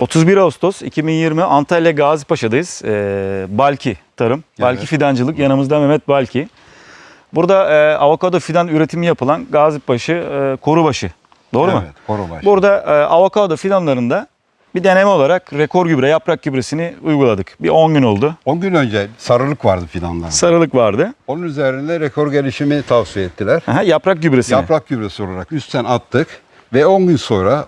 31 Ağustos 2020 Antalya Gazipaşa'dayız. Ee, Balki Tarım, Balki Evet. Fidancılık. Yanımızda Mehmet Balki. Burada e, avokado fidan üretimi yapılan Gazipaşı, e, Korubaşı. Doğru mu? Evet, Korubaşı. Burada e, avokado fidanlarında bir deneme olarak rekor gübre, yaprak gübresini uyguladık. Bir 10 gün oldu. 10 gün önce sarılık vardı fidanlarda. Sarılık vardı. Onun üzerine rekor gelişimi tavsiye ettiler. Aha, yaprak gübresini. Yaprak gübresi olarak üstten attık ve 10 gün sonra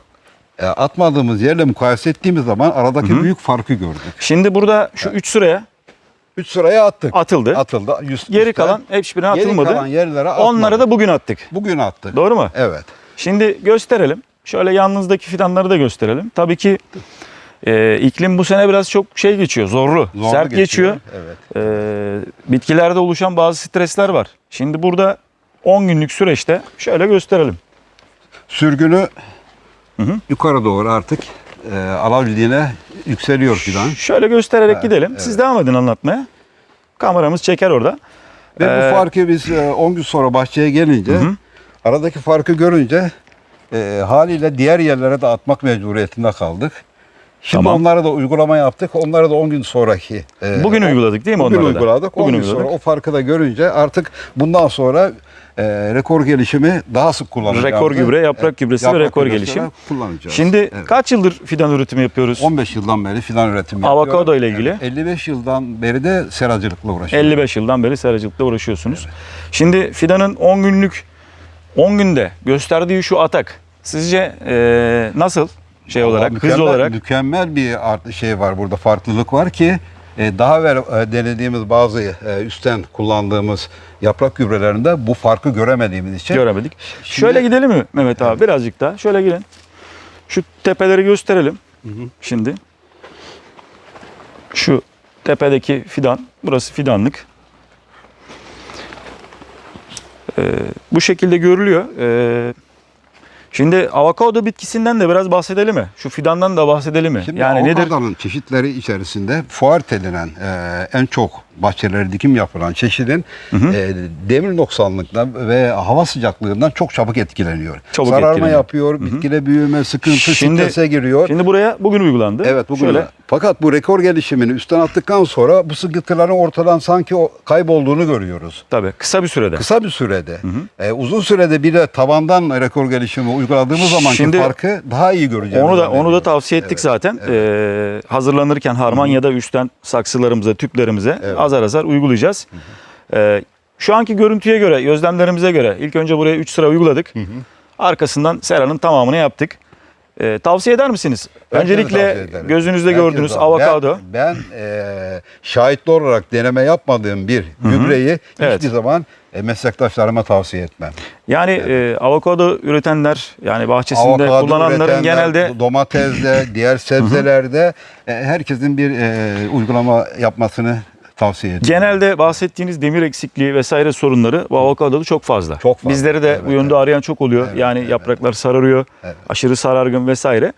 atmadığımız yerle mukayese ettiğimiz zaman aradaki büyük farkı gördük. Şimdi burada şu 3 sıraya 3 sıraya attık. atıldı. Atıldı. Yüz- Geri üstten. kalan hiçbirine Geri atılmadı. kalan yerlere atmadık. Onları da bugün attık. bugün attık. Doğru mu? Evet. Şimdi gösterelim. Şöyle yanınızdaki fidanları da gösterelim. Tabii ki e, iklim bu sene biraz çok şey geçiyor, zorlu, Zorlu sert geçiyor. Evet. E, bitkilerde oluşan bazı stresler var. Şimdi burada 10 günlük süreçte şöyle gösterelim. Sürgünü yukarı doğru artık e, alabildiğine yükseliyor fidan. Şöyle göstererek Evet, gidelim. Siz devam edin anlatmaya. Kameramız çeker orada. Ve Ee, bu farkı biz e, 10 gün sonra bahçeye gelince aradaki farkı görünce e, haliyle diğer yerlere de atmak mecburiyetinde kaldık. Şimdi Tamam. onlara da uygulama yaptık. Onlara da 10 gün sonraki. e, Bugün uyguladık değil mi Bugün onları da? uyguladık. 10 Bugün gün uyguladık. sonra o farkı da görünce artık bundan sonra e, rekor gelişimi daha sık kullanacağız. Rekor gübre, yaprak gübresi ve rekor gelişim. kullanacağız. Şimdi Evet. kaç yıldır fidan üretimi yapıyoruz? 15 yıldan beri fidan üretimi Avokado yapıyorum. ile ilgili. Evet, 55 yıldan beri de seracılıkla uğraşıyorum. 55 yıldan beri seracılıkla uğraşıyorsunuz. Şimdi fidanın 10 günlük 10 günde gösterdiği şu atak sizce e, nasıl şey Vallahi olarak, hız mükemmel- olarak? mükemmel bir art- şey var burada farklılık var ki e, daha evvel e, denediğimiz bazı e, üstten kullandığımız yaprak gübrelerinde bu farkı göremediğimiz için Göremedik. Şimdi- Şöyle gidelim mi Mehmet abi birazcık daha? Şöyle gelin. Şu tepeleri gösterelim. Şimdi. Şu tepedeki fidan, burası fidanlık. Ee, bu şekilde görülüyor. Ee, şimdi avokado bitkisinden de biraz bahsedelim mi? Şu fidandan da bahsedelim mi? Şimdi yani nedir? çeşitleri içerisinde fuart edilen e, en çok bahçelere dikim yapılan çeşidin e, demir noksanlıktan ve hava sıcaklığından çok çabuk etkileniyor. Çabuk Sararma etkileniyor. yapıyor, bitkide büyüme, sıkıntı, Şimdi- strese giriyor. Şimdi buraya bugün uygulandı. Evet bugün Şöyle öyle. Fakat bu rekor gelişimini üstten attıktan sonra bu sıkıntıların ortadan sanki kaybolduğunu görüyoruz. tabii kısa bir sürede. Kısa bir sürede, e, uzun sürede bir de tabandan rekor gelişimi uyguladığımız zamanki Şimdi- farkı daha iyi göreceğiz. Onu da onu da tavsiye ettik Evet, zaten. Ee, hazırlanırken harman ya da üstten saksılarımıza, tüplerimize Evet. Azar azar uygulayacağız. Ee, şu anki görüntüye göre, gözlemlerimize göre ilk önce buraya 3 sıra uyguladık. Arkasından seranın tamamını yaptık. Ee, tavsiye eder misiniz? Tavsiye Öncelikle gözünüzde Herkese gördüğünüz avokado. Ben, ben e, şahitli olarak deneme yapmadığım bir gübreyi Evet. hiçbir zaman e, meslektaşlarıma tavsiye etmem. Yani e, avokado üretenler yani bahçesinde Avokado kullananların genelde domatesde, diğer sebzelerde e, herkesin bir e, uygulama yapmasını tavsiye ediyorum. Genelde bahsettiğiniz demir eksikliği vesaire sorunları bu avokadoda çok fazla. Çok fazla, Bizleri de evet, bu yönde arayan çok oluyor. Evet, yani evet. yapraklar sararıyor, Evet. aşırı sarargın vesaire.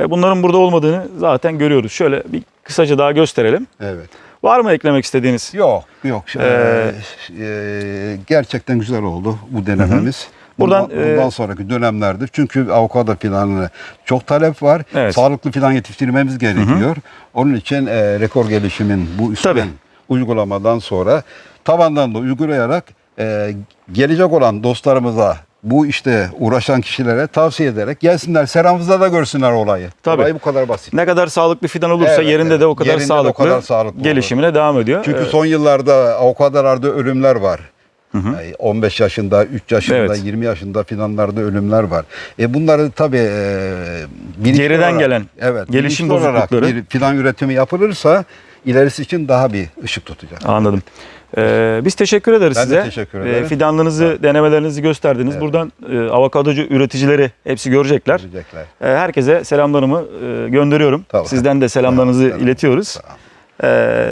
E, Bunların burada olmadığını zaten görüyoruz. Şöyle bir kısaca daha gösterelim. Evet. Var mı eklemek istediğiniz? Yok, yok. Ee, e, gerçekten güzel oldu bu denememiz. Buradan, bundan, bundan e, sonraki dönemlerde çünkü avokado filanına çok talep var. Evet. Sağlıklı filan yetiştirmemiz gerekiyor. Onun için e, rekor gelişimin bu üstten Tabii. Uygulamadan sonra tabandan da uygulayarak e, gelecek olan dostlarımıza bu işte uğraşan kişilere tavsiye ederek gelsinler seramızda da görsünler olayı. Tabii. Olay bu kadar basit. Ne kadar sağlıklı fidan olursa Evet, yerinde evet. de o kadar Yerinde de o sağlıklı, kadar sağlıklı olur. gelişimine devam ediyor. Çünkü Ee, son yıllarda avokadolarda ölümler var. Yani 15 yaşında, 3 yaşında, Evet. 20 yaşında fidanlarda ölümler var. E bunları tabii e, Geriden olarak- gelen evet, gelişim bozuklukları. bir fidan üretimi yapılırsa ilerisi için daha bir ışık tutacak. Anladım. Ee, biz teşekkür ederiz Ben size. teşekkür Ee, ederim. fidanlarınızı, denemelerinizi gösterdiniz. Evet. Buradan e, avokadocu üreticileri hepsi görecekler. Görecekler. Ee, herkese selamlarımı e, gönderiyorum. Tamam. Sizden de selamlarınızı Tamam, iletiyoruz. Tamam. Ee,